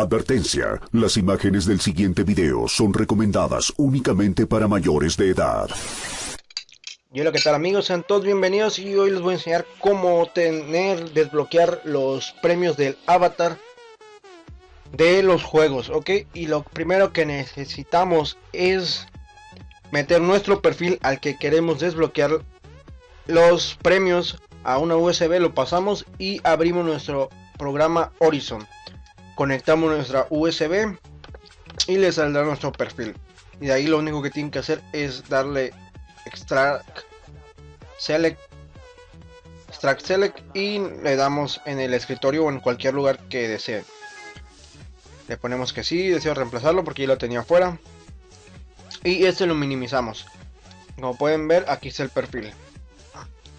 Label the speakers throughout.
Speaker 1: Advertencia, las imágenes del siguiente video son recomendadas únicamente para mayores de edad.
Speaker 2: Y hola, ¿qué tal amigos? Sean todos bienvenidos y hoy les voy a enseñar cómo tener, desbloquear los premios del avatar de los juegos, ¿ok? Y lo primero que necesitamos es meter nuestro perfil al que queremos desbloquear los premios a una USB, lo pasamos y abrimos nuestro programa Horizon conectamos nuestra USB y le saldrá nuestro perfil. Y de ahí lo único que tienen que hacer es darle extract select extract select y le damos en el escritorio o en cualquier lugar que desee le ponemos que sí deseo reemplazarlo porque ya lo tenía afuera. Y este lo minimizamos. Como pueden ver aquí está el perfil.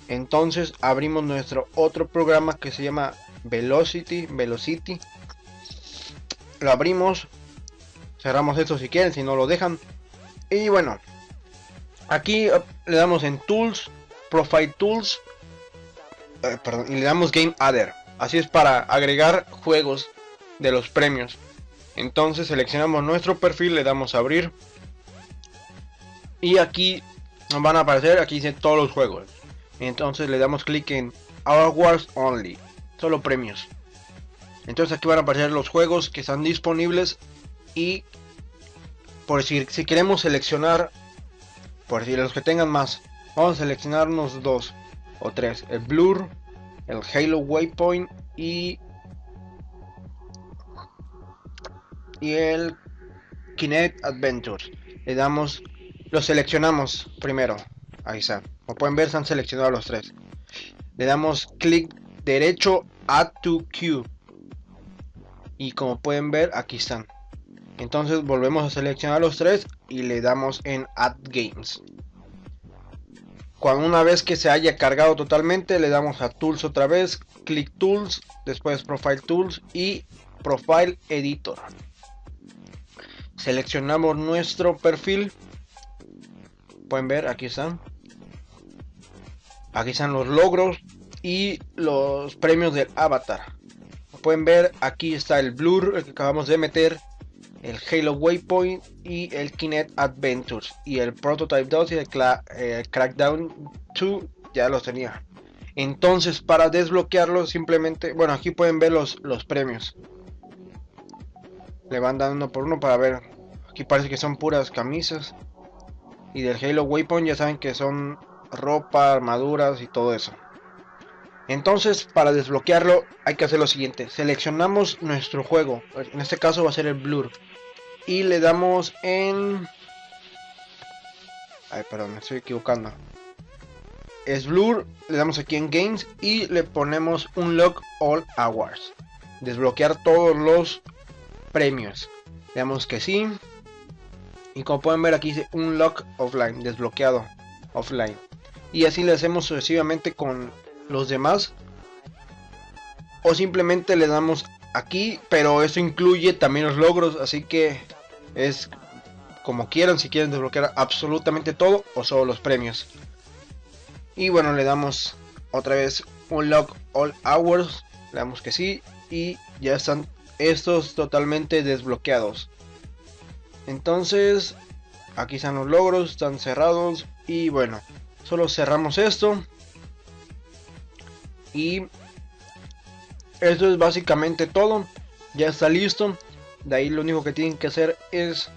Speaker 2: Entonces abrimos nuestro otro programa que se llama Velocity Velocity lo abrimos cerramos esto si quieren si no lo dejan. Y bueno aquí le damos en tools profile tools eh, perdón, y le damos game adder. Así es para agregar juegos de los premios. Entonces seleccionamos nuestro perfil le damos a abrir. Y aquí nos van a aparecer aquí dice todos los juegos. Entonces le damos clic en Wars only solo premios entonces aquí van a aparecer los juegos que están disponibles y por decir, si queremos seleccionar, por decir, los que tengan más, vamos a seleccionar unos dos o tres, el Blur, el Halo Waypoint y y el Kinect Adventures. Le damos, los seleccionamos primero. Ahí está. Como pueden ver, se han seleccionado los tres. Le damos clic derecho Add to Queue y como pueden ver aquí están. Entonces volvemos a seleccionar los tres y le damos en add games. Cuando una vez que se haya cargado totalmente le damos a tools otra vez click tools después profile tools y profile editor. Seleccionamos nuestro perfil. Pueden ver aquí están. Aquí están los logros y los premios del avatar pueden ver, aquí está el Blur que acabamos de meter, el Halo Waypoint y el Kinect Adventures. Y el Prototype 2 y el eh, Crackdown 2 ya los tenía. Entonces para desbloquearlo simplemente, bueno aquí pueden ver los, los premios. Le van dando uno por uno para ver. Aquí parece que son puras camisas. Y del Halo Waypoint ya saben que son ropa, armaduras y todo eso. Entonces, para desbloquearlo hay que hacer lo siguiente. Seleccionamos nuestro juego. En este caso va a ser el Blur. Y le damos en... Ay, perdón, me estoy equivocando. Es Blur, le damos aquí en Games y le ponemos un Lock All Hours. Desbloquear todos los premios. Le damos que sí. Y como pueden ver aquí dice un Lock Offline, desbloqueado offline. Y así le hacemos sucesivamente con los demás o simplemente le damos aquí pero eso incluye también los logros así que es como quieran si quieren desbloquear absolutamente todo o solo los premios. Y bueno le damos otra vez unlock all hours le damos que sí y ya están estos totalmente desbloqueados. Entonces aquí están los logros están cerrados y bueno solo cerramos esto y eso es básicamente todo. Ya está listo. De ahí lo único que tienen que hacer es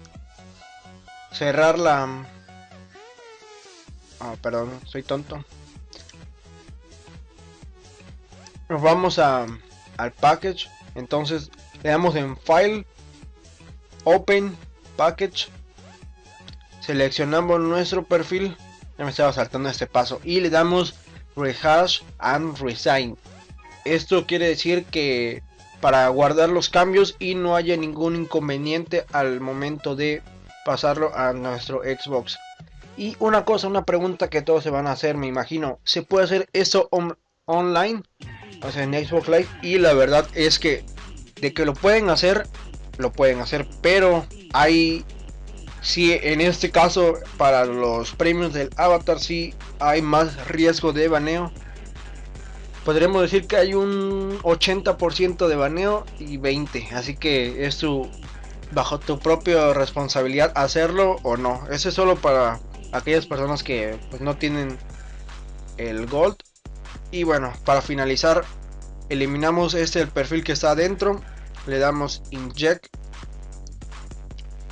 Speaker 2: cerrar la... Ah, perdón, soy tonto. Nos vamos a, al package. Entonces le damos en File, Open, Package. Seleccionamos nuestro perfil. Ya me estaba saltando este paso. Y le damos rehash and resign. Esto quiere decir que para guardar los cambios y no haya ningún inconveniente al momento de pasarlo a nuestro Xbox. Y una cosa, una pregunta que todos se van a hacer, me imagino, ¿se puede hacer eso online? O sea, en Xbox Live. Y la verdad es que de que lo pueden hacer, lo pueden hacer, pero hay si en este caso para los premios del avatar si hay más riesgo de baneo podríamos decir que hay un 80% de baneo y 20. Así que es tu bajo tu propia responsabilidad hacerlo o no. Ese es solo para aquellas personas que pues, no tienen el gold. Y bueno, para finalizar, eliminamos este el perfil que está adentro. Le damos inject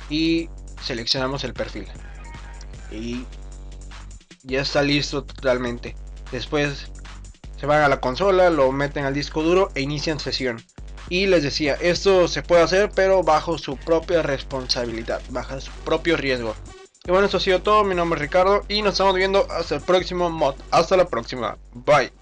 Speaker 2: y seleccionamos el perfil. Y ya está listo totalmente. Después se van a la consola, lo meten al disco duro e inician sesión. Y les decía, esto se puede hacer pero bajo su propia responsabilidad, bajo su propio riesgo. Y bueno, eso ha sido todo, mi nombre es Ricardo y nos estamos viendo hasta el próximo mod. Hasta la próxima, bye.